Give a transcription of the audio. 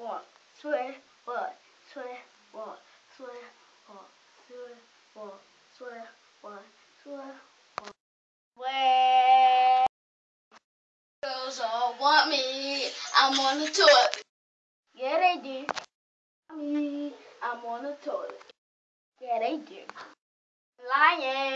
我虽我虽我虽我虽我虽我虽我。Way want me, I'm on the toilet. Yeah, they do. Me, I'm on the toilet. Yeah, they. Lying.